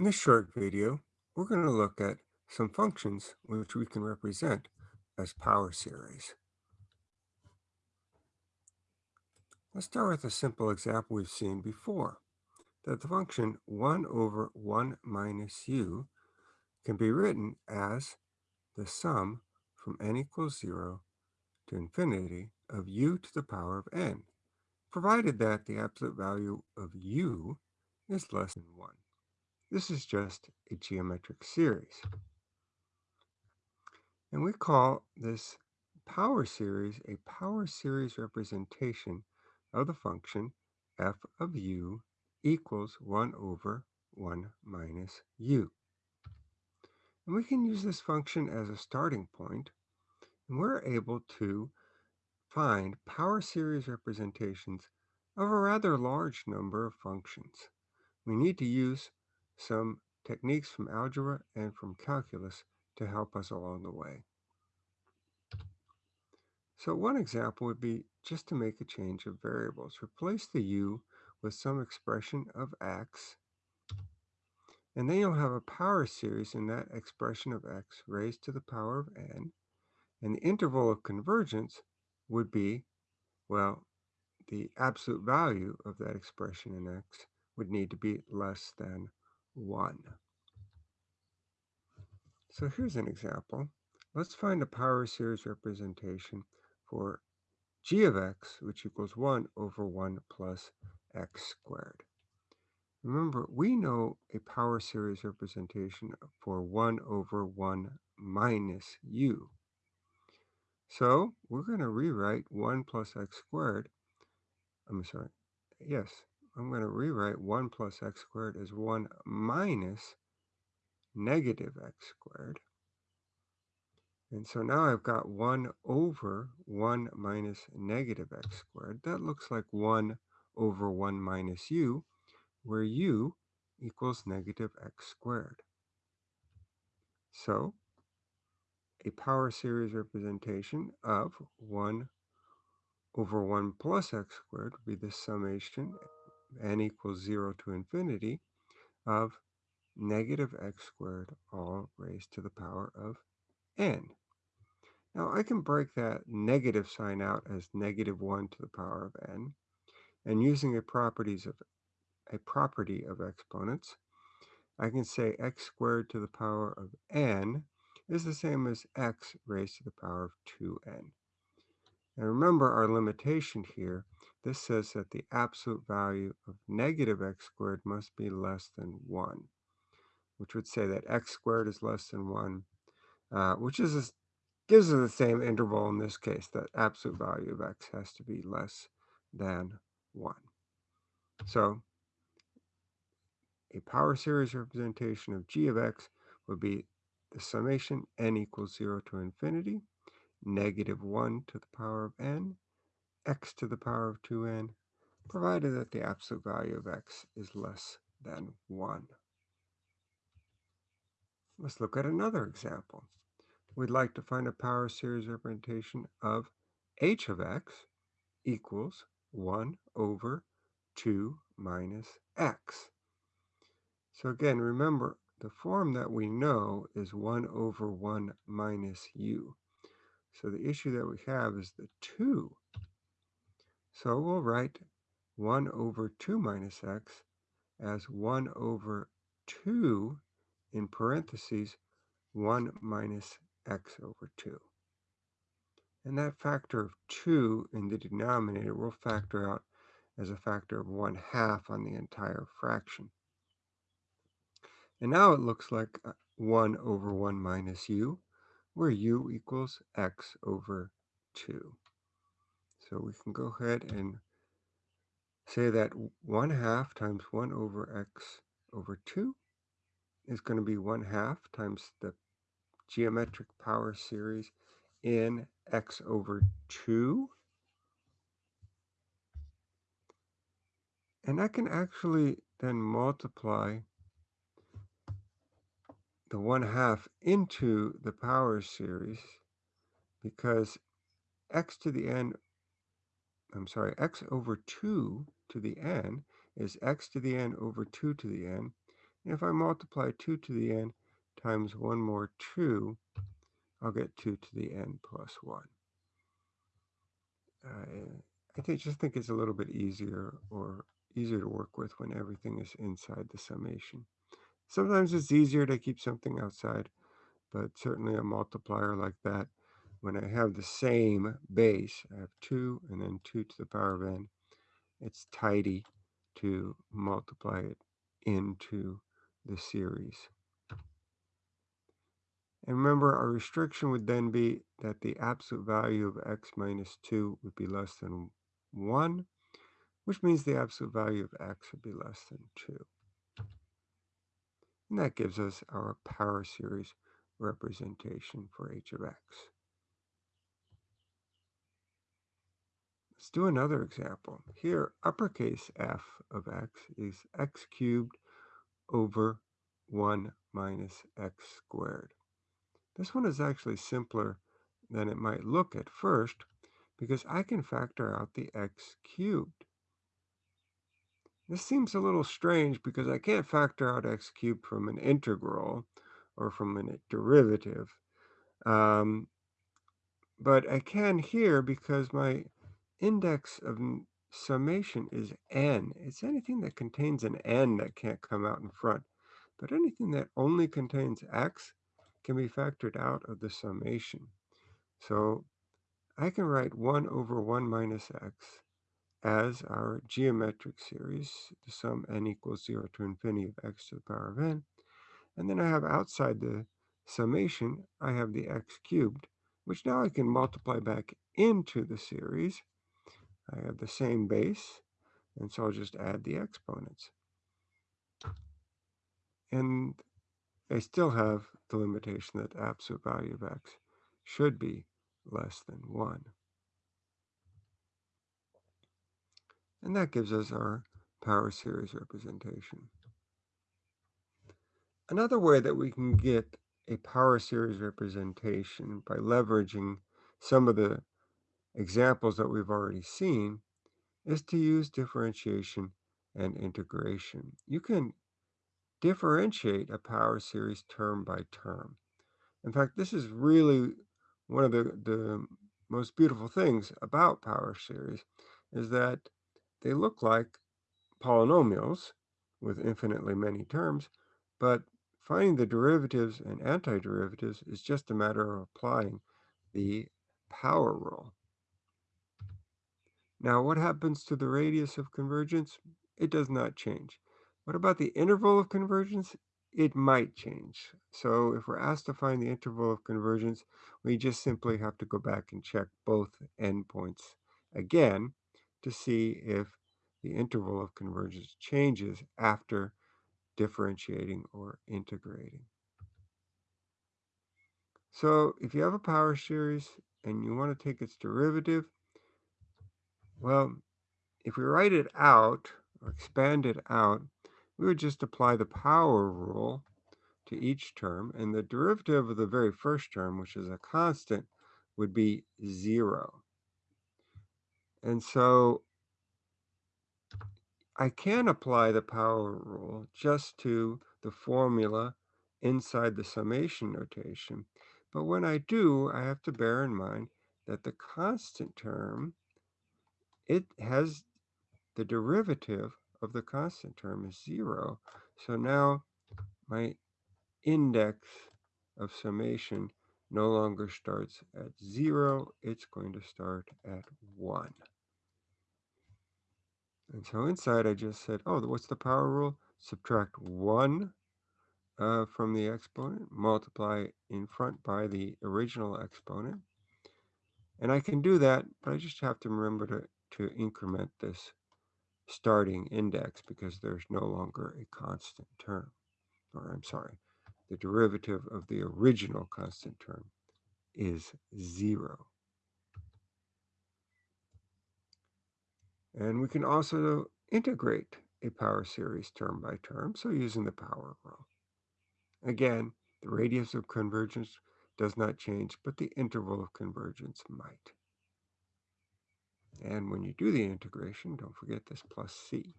In this short video, we're going to look at some functions which we can represent as power series. Let's start with a simple example we've seen before, that the function 1 over 1 minus u can be written as the sum from n equals 0 to infinity of u to the power of n, provided that the absolute value of u is less than 1. This is just a geometric series. And we call this power series a power series representation of the function f of u equals 1 over 1 minus u. And we can use this function as a starting point, and we're able to find power series representations of a rather large number of functions. We need to use some techniques from algebra and from calculus to help us along the way. So one example would be just to make a change of variables. Replace the u with some expression of x, and then you'll have a power series in that expression of x raised to the power of n, and the interval of convergence would be, well, the absolute value of that expression in x would need to be less than 1. So here's an example. Let's find a power series representation for g of x, which equals 1 over 1 plus x squared. Remember, we know a power series representation for 1 over 1 minus u. So we're going to rewrite 1 plus x squared. I'm sorry. Yes, I'm going to rewrite 1 plus x squared as 1 minus negative x squared. And so now I've got 1 over 1 minus negative x squared. That looks like 1 over 1 minus u, where u equals negative x squared. So a power series representation of 1 over 1 plus x squared would be the summation n equals 0 to infinity of negative x squared all raised to the power of n. Now I can break that negative sign out as negative 1 to the power of n, and using a properties of a property of exponents, I can say x squared to the power of n is the same as x raised to the power of 2n. And remember our limitation here this says that the absolute value of negative x squared must be less than 1, which would say that x squared is less than 1, uh, which is a, gives us the same interval in this case, that absolute value of x has to be less than 1. So a power series representation of g of x would be the summation n equals 0 to infinity, negative 1 to the power of n, x to the power of 2n, provided that the absolute value of x is less than 1. Let's look at another example. We'd like to find a power series representation of h of x equals 1 over 2 minus x. So again, remember, the form that we know is 1 over 1 minus u. So the issue that we have is the 2 so we'll write 1 over 2 minus x as 1 over 2 in parentheses 1 minus x over 2. And that factor of 2 in the denominator will factor out as a factor of 1 half on the entire fraction. And now it looks like uh, 1 over 1 minus u, where u equals x over 2. So we can go ahead and say that 1 half times 1 over x over 2 is going to be 1 half times the geometric power series in x over 2. And I can actually then multiply the 1 half into the power series because x to the n I'm sorry, x over 2 to the n is x to the n over 2 to the n. And If I multiply 2 to the n times 1 more 2, I'll get 2 to the n plus 1. Uh, I just think it's a little bit easier or easier to work with when everything is inside the summation. Sometimes it's easier to keep something outside, but certainly a multiplier like that, when I have the same base, I have 2 and then 2 to the power of n, it's tidy to multiply it into the series. And remember, our restriction would then be that the absolute value of x minus 2 would be less than 1, which means the absolute value of x would be less than 2. And that gives us our power series representation for h of x. Let's do another example. Here, uppercase f of x is x cubed over 1 minus x squared. This one is actually simpler than it might look at first because I can factor out the x cubed. This seems a little strange because I can't factor out x cubed from an integral or from a derivative. Um, but I can here because my index of summation is n. It's anything that contains an n that can't come out in front. But anything that only contains x can be factored out of the summation. So I can write 1 over 1 minus x as our geometric series, the sum n equals 0 to infinity of x to the power of n. And then I have outside the summation, I have the x cubed, which now I can multiply back into the series. I have the same base, and so I'll just add the exponents. And I still have the limitation that the absolute value of x should be less than 1. And that gives us our power series representation. Another way that we can get a power series representation by leveraging some of the examples that we've already seen is to use differentiation and integration. You can differentiate a power series term by term. In fact, this is really one of the, the most beautiful things about power series is that they look like polynomials with infinitely many terms, but finding the derivatives and antiderivatives is just a matter of applying the power rule. Now, what happens to the radius of convergence? It does not change. What about the interval of convergence? It might change. So if we're asked to find the interval of convergence, we just simply have to go back and check both endpoints again to see if the interval of convergence changes after differentiating or integrating. So if you have a power series and you want to take its derivative, well, if we write it out or expand it out, we would just apply the power rule to each term, and the derivative of the very first term, which is a constant, would be 0. And so I can apply the power rule just to the formula inside the summation notation. But when I do, I have to bear in mind that the constant term, it has the derivative of the constant term is 0. So now my index of summation no longer starts at 0. It's going to start at 1. And so inside I just said, oh, what's the power rule? Subtract 1 uh, from the exponent, multiply in front by the original exponent. And I can do that, but I just have to remember to, to increment this starting index because there's no longer a constant term. Or I'm sorry, the derivative of the original constant term is 0. And we can also integrate a power series term by term, so using the power rule. Again, the radius of convergence does not change, but the interval of convergence might. And when you do the integration, don't forget this plus c,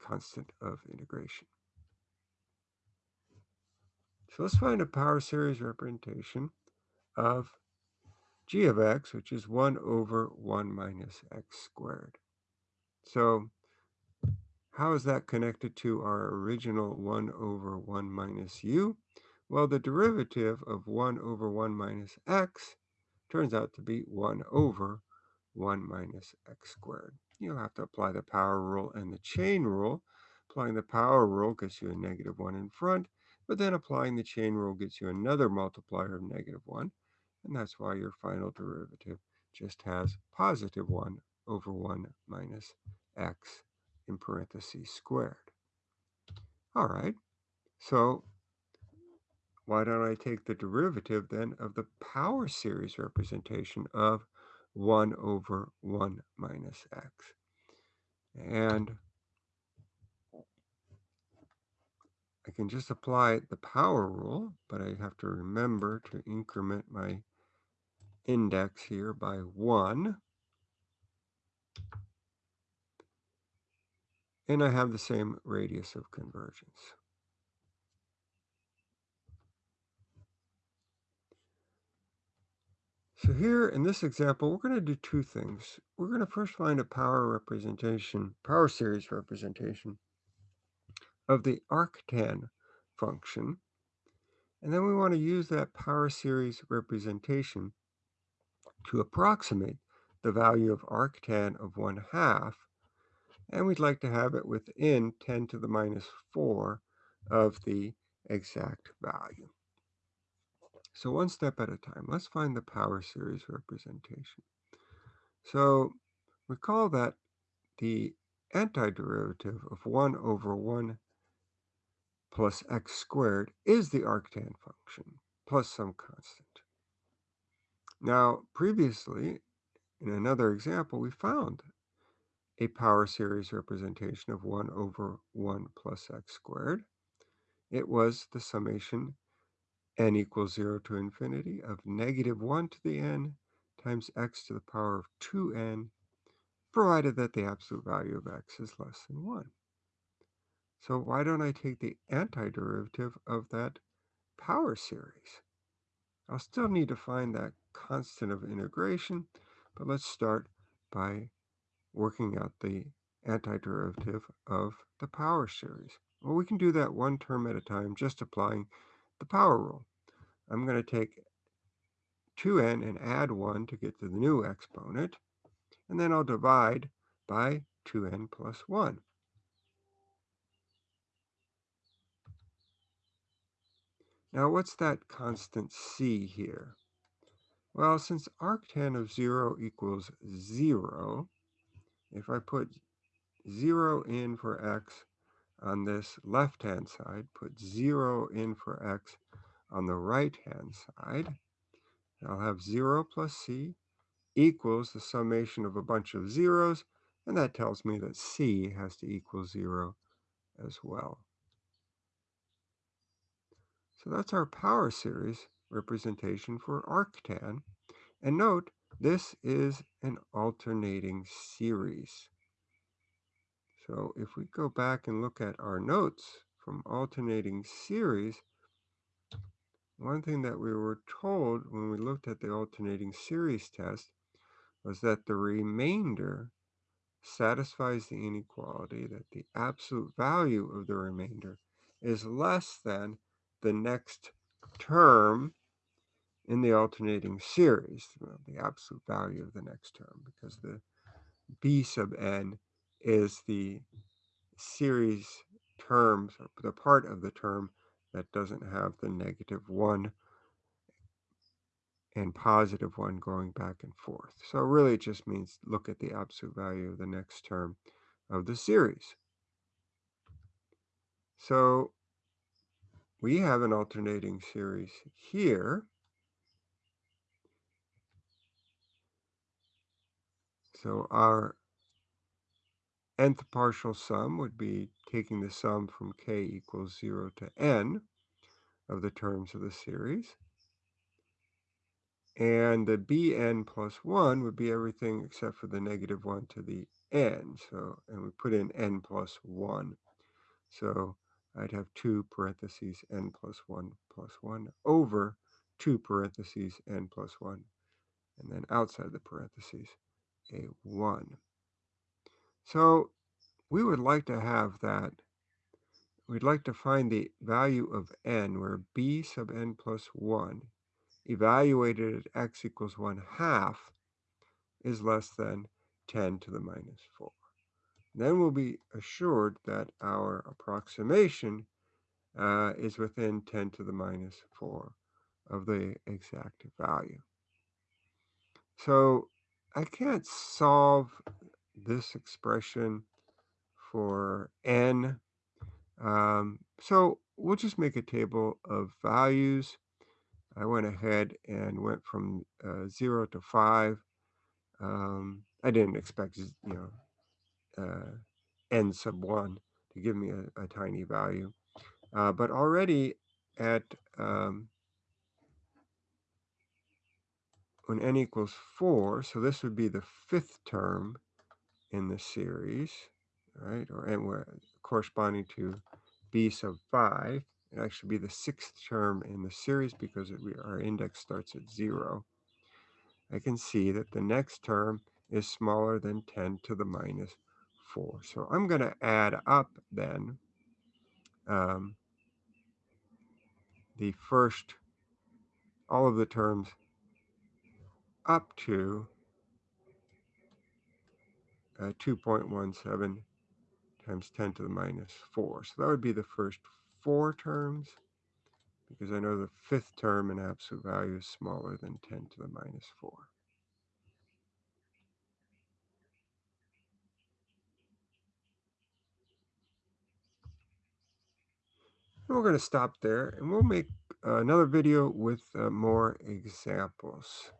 constant of integration. So let's find a power series representation of g of x, which is 1 over 1 minus x squared. So how is that connected to our original 1 over 1 minus u? Well, the derivative of 1 over 1 minus x turns out to be 1 over 1 minus x squared. You'll have to apply the power rule and the chain rule. Applying the power rule gets you a negative 1 in front, but then applying the chain rule gets you another multiplier of negative 1, and that's why your final derivative just has positive 1 over 1 minus x in parentheses squared. All right, so why don't I take the derivative then of the power series representation of 1 over 1 minus x? And I can just apply the power rule, but I have to remember to increment my index here by 1. And I have the same radius of convergence. So here in this example, we're going to do two things. We're going to first find a power representation, power series representation of the arctan function. And then we want to use that power series representation to approximate the value of arctan of 1 half. And we'd like to have it within 10 to the minus 4 of the exact value. So one step at a time, let's find the power series representation. So recall that the antiderivative of 1 over 1 plus x squared is the arctan function plus some constant. Now, previously, in another example, we found a power series representation of 1 over 1 plus x squared. It was the summation n equals 0 to infinity of negative 1 to the n times x to the power of 2n, provided that the absolute value of x is less than 1. So why don't I take the antiderivative of that power series? I'll still need to find that constant of integration, but let's start by working out the antiderivative of the power series. Well, we can do that one term at a time, just applying the power rule. I'm going to take 2n and add 1 to get to the new exponent, and then I'll divide by 2n plus 1. Now, what's that constant c here? Well, since arctan of 0 equals 0, if I put 0 in for x on this left-hand side, put 0 in for x on the right-hand side, I'll have 0 plus c equals the summation of a bunch of zeros, and that tells me that c has to equal 0 as well. So that's our power series representation for arctan. And note, this is an alternating series. So if we go back and look at our notes from alternating series, one thing that we were told when we looked at the alternating series test was that the remainder satisfies the inequality that the absolute value of the remainder is less than the next term in the alternating series, well, the absolute value of the next term, because the b sub n is the series terms, or the part of the term that doesn't have the negative 1 and positive 1 going back and forth. So really it just means look at the absolute value of the next term of the series. So we have an alternating series here. So our nth partial sum would be taking the sum from k equals 0 to n of the terms of the series. And the bn plus 1 would be everything except for the negative 1 to the n. So, and we put in n plus 1. So I'd have 2 parentheses n plus 1 plus 1 over 2 parentheses n plus 1, and then outside the parentheses, a 1. So we would like to have that, we'd like to find the value of n where b sub n plus 1 evaluated at x equals 1 half is less than 10 to the minus 4. Then we'll be assured that our approximation uh, is within 10 to the minus 4 of the exact value. So I can't solve this expression for n. Um, so we'll just make a table of values. I went ahead and went from uh, 0 to 5. Um, I didn't expect, you know, uh, n sub 1 to give me a, a tiny value. Uh, but already at um, when n equals 4, so this would be the fifth term in the series, right? Or n corresponding to b sub 5. It actually be the sixth term in the series because it, our index starts at 0. I can see that the next term is smaller than 10 to the minus 4. So I'm going to add up then um, the first, all of the terms up to uh, 2.17 times 10 to the minus 4. So that would be the first four terms because I know the fifth term in absolute value is smaller than 10 to the minus 4. And we're going to stop there and we'll make another video with uh, more examples.